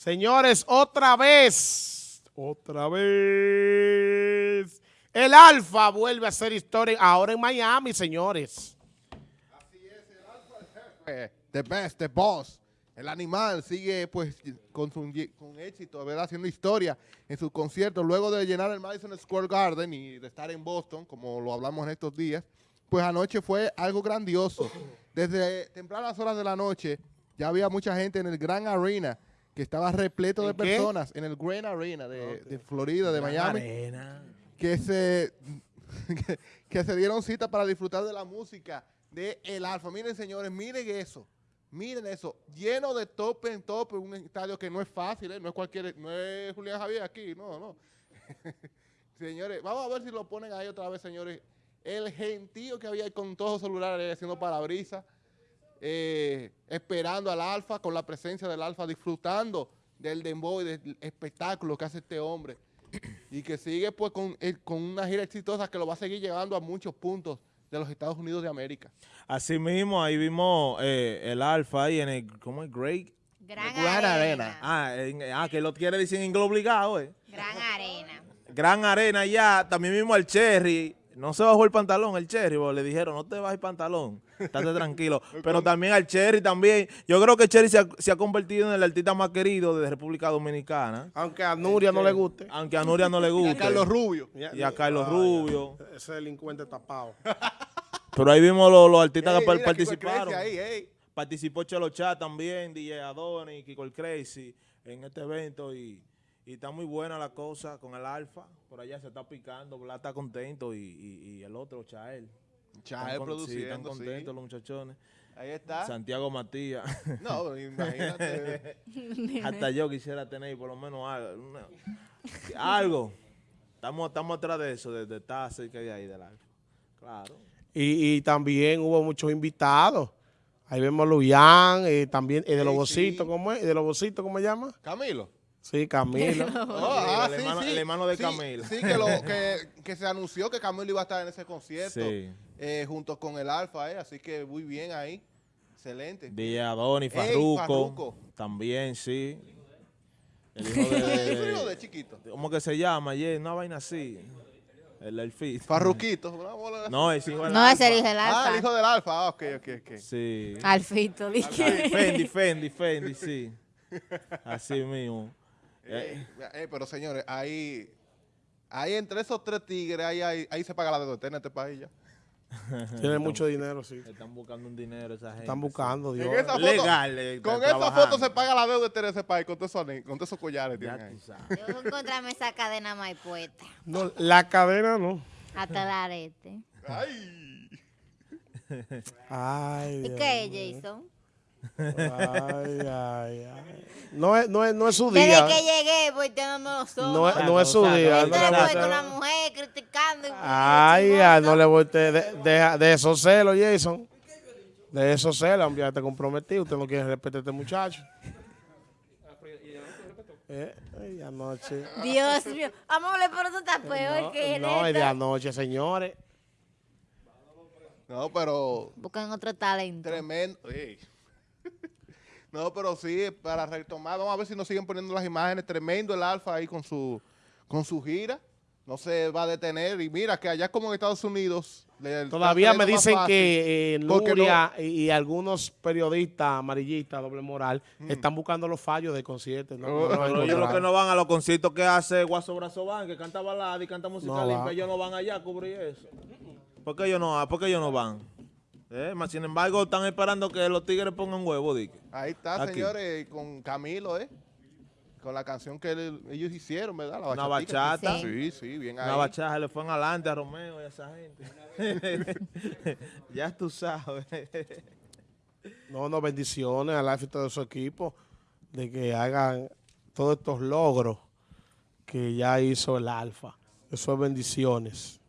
Señores, otra vez, otra vez, el Alfa vuelve a hacer historia ahora en Miami, señores. Así es, el Alfa, the best, the boss. El animal sigue pues con, su, con éxito, ¿verdad? Haciendo historia en sus conciertos. Luego de llenar el Madison Square Garden y de estar en Boston, como lo hablamos en estos días, pues anoche fue algo grandioso. Desde tempranas horas de la noche ya había mucha gente en el Gran Arena que estaba repleto de personas en el Grand Arena de, Florida, de Miami, que se que, se dieron cita para disfrutar de la música de El Alfa. Miren, señores, miren eso. Miren eso, lleno de tope en tope, un estadio que no es fácil, ¿eh? no es cualquier, no es Julián Javier aquí, no, no. señores, vamos a ver si lo ponen ahí otra vez, señores. El gentío que había ahí con todos los celulares haciendo parabrisas. Eh, esperando al Alfa, con la presencia del Alfa, disfrutando del dembow y del espectáculo que hace este hombre. y que sigue pues con, con una gira exitosa que lo va a seguir llevando a muchos puntos de los Estados Unidos de América. Así mismo, ahí vimos eh, el Alfa ahí en el, ¿cómo es? Great. Gran, Arena. Ah, ah, que lo quiere decir en inglés obligado, eh. Gran Arena. Gran Arena ya, también mismo el Cherry, no se bajó el pantalón, el Cherry, le dijeron, no te bajes el pantalón, estate tranquilo. Pero también al Cherry también, yo creo que Cherry se ha, convertido en el artista más querido de República Dominicana. Aunque a Nuria no le guste. Aunque a Nuria no le guste. y a Carlos Rubio. Y a, Carlos Rubio. Ese delincuente tapado. Pero ahí vimos los, artistas que participaron. Participó Chelo Chat también, DJ Adonis, Kiko el Crazy en este evento y y está muy buena la cosa con el Alfa. Por allá se está picando, Bla está contento y, y, el otro, Chael. Chael produciendo, sí, están contentos los muchachones. Ahí está. Santiago Matías. No, imagínate. Hasta yo quisiera tener por lo menos algo. algo. Estamos, estamos atrás de eso, de, estar cerca de ahí del Alfa. Claro. Y, y también hubo muchos invitados. Ahí vemos a Luyan, y también y de los bocitos, ¿cómo es? ¿Y de los bocitos, cómo se llama? Camilo. Sí, Camilo. Oh, ah, el, hermano, el, hermano, de Camilo. Sí, que, lo, que, se anunció que Camilo iba a estar en ese concierto eh, junto con el Alfa, eh, así que muy bien ahí. Excelente. Día Adonis, Farruco, También, sí. El hijo de, de, chiquito. ¿Cómo que se llama? Yeah, una vaina así. El Alfit. Farruquito. No, es hijo del No, es el hijo del Alfa. Ah, el hijo del Alfa. Ah, ok, ok, ok. Sí. Alfito, dije. Fendi, Fendi, Fendi, sí. Así mismo. Eh, eh, pero señores, ahí, ahí entre esos tres tigres, ahí, ahí, se paga la deuda en este país ya. Tiene mucho dinero, sí. Están buscando un dinero esa gente. Están buscando, Dios. Legal. Eh, con esa foto se paga la deuda en ese país, con todos esos, con esos collares. Ya Yo encontrarme esa cadena más puesta. No, la cadena no. Hasta la arete. Ay. Ay. ¿Y qué es, Jason? Ay, ay, ay. No es, no es, no es su día. Desde que llegué, pues no los ojos. No, es, no es su día. Entonces, con una mujer criticando. ay, ay, no le voy de, de, de esos celos, Jason. De esos celos, ya te comprometí. Usted no quiere respetar a este muchacho. Eh, ay, anoche. Dios mío. Amor, pero tú estás peor no, que No, es de anoche, señores. No, pero... Buscan otro talento. Tremendo. No, pero sí, para retomar, vamos a ver si nos siguen poniendo las imágenes. Tremendo el Alfa ahí con su, con su gira. No se va a detener. Y mira que allá como en Estados Unidos... Todavía me dicen que eh, y, algunos periodistas amarillistas, doble moral, mm. están buscando los fallos de conciertos. No, ellos los que no van a los conciertos que hace Guaso Brazo Van, que canta balada y canta música limpia, ellos no van allá a cubrir eso. ¿Por qué ellos no, ¿por qué ellos no van? Eh, sin embargo, están esperando que los tigres pongan huevo, Dick. Ahí está, señores, con Camilo, ¿eh? Con la canción que ellos hicieron, ¿verdad? La Una bachata. Sí, sí, bien ahí. Una bachata, le fue adelante a Romeo y a esa gente. ya tú sabes. no, no, bendiciones a la y de su equipo de que hagan todos estos logros que ya hizo el Alfa. Eso es bendiciones.